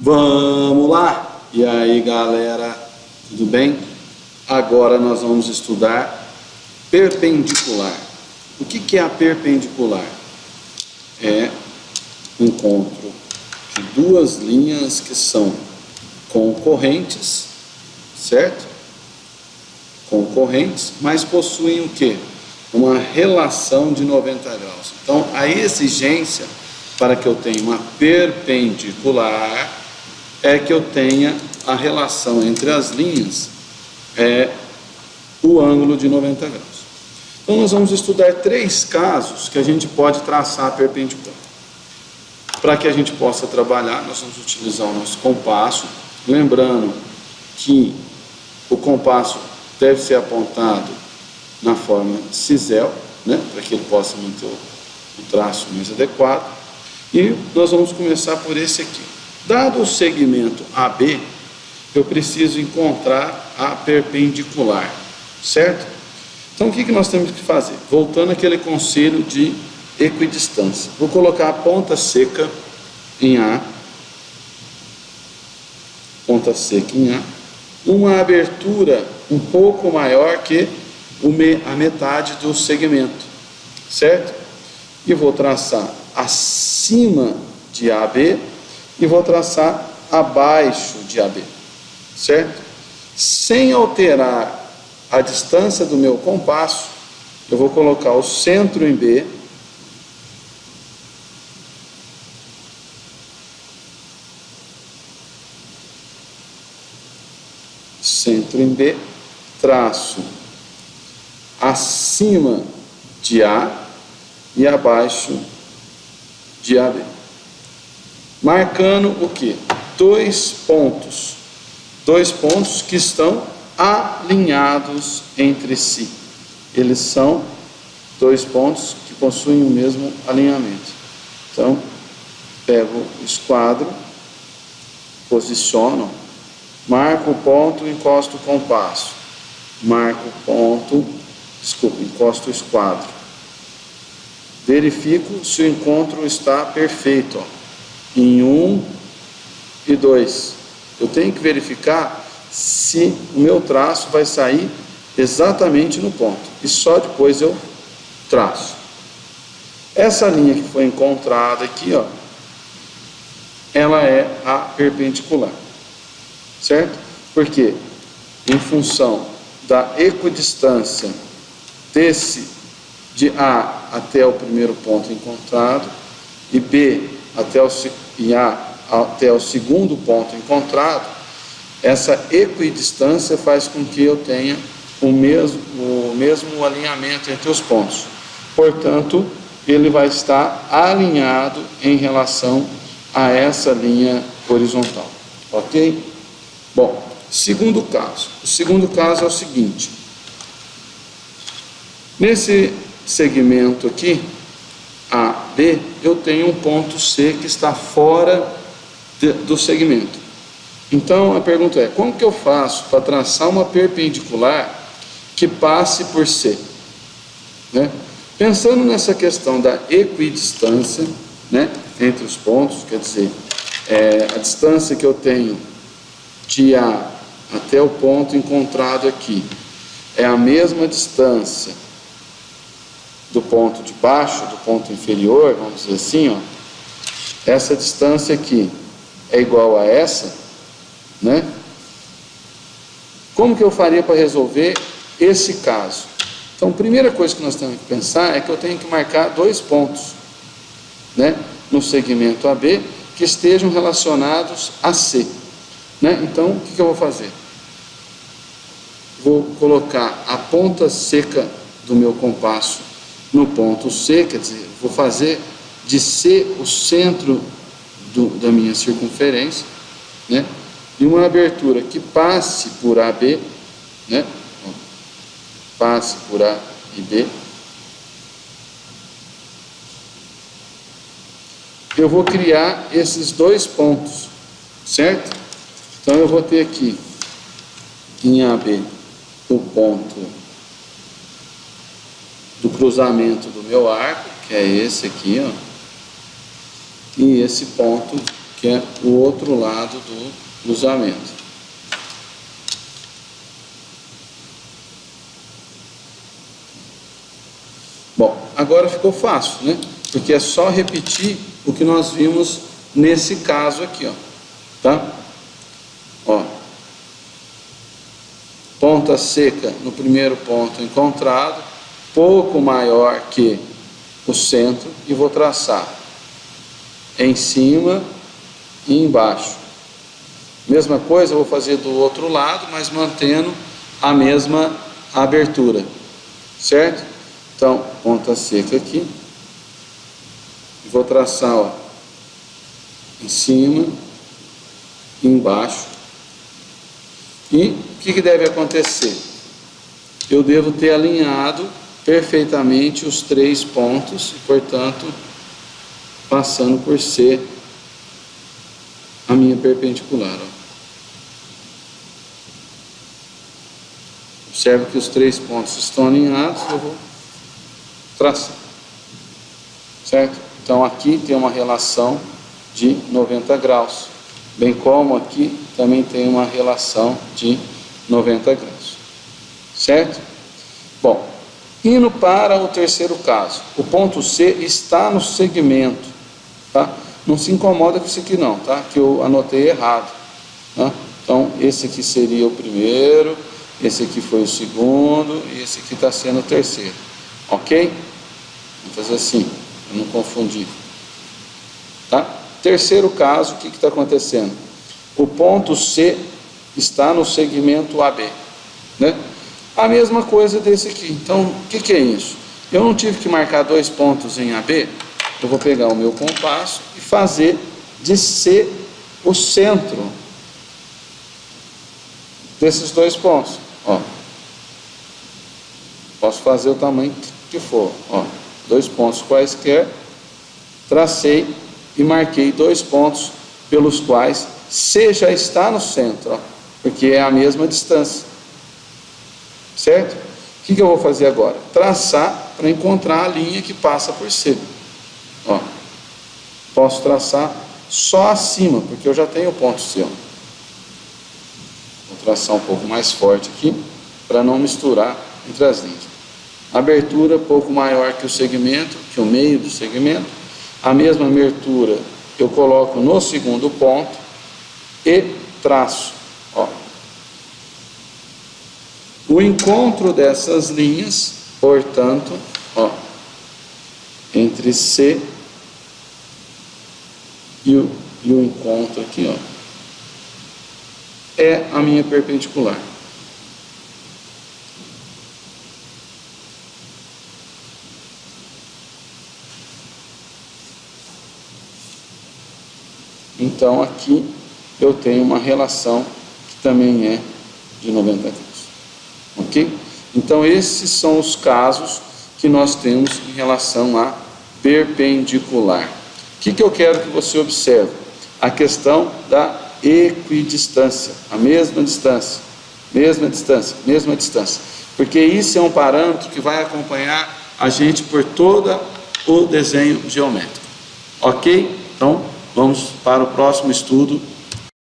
Vamos lá! E aí galera, tudo bem? Agora nós vamos estudar perpendicular. O que, é a perpendicular? É o encontro de duas linhas que são concorrentes, certo? Concorrentes, mas possuem o que? Uma relação de 90 graus. Então a exigência para que eu tenha uma perpendicular é que eu tenha a relação entre as linhas, é o ângulo de 90 graus. Então nós vamos estudar três casos que a gente pode traçar perpendicular. Para que a gente possa trabalhar, nós vamos utilizar o nosso compasso, lembrando que o compasso deve ser apontado na forma cisel, né, para que ele possa manter o traço mais adequado. E nós vamos começar por esse aqui. Dado o segmento AB, eu preciso encontrar a perpendicular, certo? Então o que, que nós temos que fazer? Voltando àquele conselho de equidistância. Vou colocar a ponta seca em A, ponta seca em A, uma abertura um pouco maior que a metade do segmento, certo? E vou traçar acima de AB e vou traçar abaixo de AB, certo? Sem alterar a distância do meu compasso, eu vou colocar o centro em B, centro em B, traço acima de A e abaixo de AB. Marcando o que? Dois pontos. Dois pontos que estão alinhados entre si. Eles são dois pontos que possuem o mesmo alinhamento. Então, pego o esquadro, posiciono, marco o ponto, encosto o compasso. Marco o ponto, desculpa, encosto o esquadro verifico se o encontro está perfeito. Ó. Em um e dois. Eu tenho que verificar se o meu traço vai sair exatamente no ponto. E só depois eu traço. Essa linha que foi encontrada aqui, ó, ela é a perpendicular. Certo? Porque em função da equidistância desse de A até o primeiro ponto encontrado e B até o, e A até o segundo ponto encontrado, essa equidistância faz com que eu tenha o mesmo, o mesmo alinhamento entre os pontos. Portanto, ele vai estar alinhado em relação a essa linha horizontal. Ok? Bom, segundo caso. O segundo caso é o seguinte. Nesse segmento aqui, A, B, eu tenho um ponto C que está fora de, do segmento. Então a pergunta é, como que eu faço para traçar uma perpendicular que passe por C? Né? Pensando nessa questão da equidistância né, entre os pontos, quer dizer, é, a distância que eu tenho de A até o ponto encontrado aqui é a mesma distância do ponto de baixo, do ponto inferior, vamos dizer assim, ó, essa distância aqui é igual a essa, né? Como que eu faria para resolver esse caso? Então, a primeira coisa que nós temos que pensar é que eu tenho que marcar dois pontos, né, no segmento AB que estejam relacionados a C, né? Então, o que, que eu vou fazer? Vou colocar a ponta seca do meu compasso no ponto C, quer dizer, vou fazer de C o centro do, da minha circunferência, né? E uma abertura que passe por AB, né? Passe por A e B. Eu vou criar esses dois pontos, certo? Então eu vou ter aqui em AB o ponto do cruzamento do meu arco, que é esse aqui, ó, e esse ponto que é o outro lado do cruzamento. Bom, agora ficou fácil, né? Porque é só repetir o que nós vimos nesse caso aqui, ó. Tá? Ó. Ponta seca no primeiro ponto encontrado, pouco maior que o centro, e vou traçar em cima e embaixo. Mesma coisa vou fazer do outro lado, mas mantendo a mesma abertura, certo? Então, ponta seca aqui. E vou traçar, ó, em cima, embaixo. E o que, que deve acontecer? Eu devo ter alinhado perfeitamente os três pontos e, portanto, passando por ser a minha perpendicular. Ó. Observe que os três pontos estão alinhados, eu vou tração. Certo? Então aqui tem uma relação de 90 graus, bem como aqui também tem uma relação de 90 graus. Certo? Bom, indo para o terceiro caso, o ponto C está no segmento, tá? Não se incomoda com isso aqui não, tá? Que eu anotei errado, tá? Então, esse aqui seria o primeiro, esse aqui foi o segundo, e esse aqui está sendo o terceiro, ok? Vamos fazer assim, não confundir. Tá? Terceiro caso, o que está acontecendo? O ponto C está no segmento AB. Né? A mesma coisa desse aqui. Então, o que, que é isso? Eu não tive que marcar dois pontos em AB, eu vou pegar o meu compasso e fazer de C o centro desses dois pontos. Ó. Posso fazer o tamanho que for. Ó dois pontos quaisquer, tracei e marquei dois pontos pelos quais C já está no centro, ó, porque é a mesma distância. Certo? O que, que eu vou fazer agora? Traçar para encontrar a linha que passa por C. Ó, posso traçar só acima, porque eu já tenho o ponto C. Ó. Vou traçar um pouco mais forte aqui, para não misturar entre as linhas abertura pouco maior que o segmento, que o meio do segmento, a mesma abertura eu coloco no segundo ponto e traço. Ó. O encontro dessas linhas, portanto, ó, entre C e o, e o encontro aqui, ó, é a minha perpendicular. Então aqui eu tenho uma relação que também é de 90 graus. Ok? Então esses são os casos que nós temos em relação a perpendicular. O que, que eu quero que você observe? A questão da equidistância, a mesma distância, mesma distância, mesma distância. Porque isso é um parâmetro que vai acompanhar a gente por todo o desenho geométrico. Ok? Então, Vamos para o próximo estudo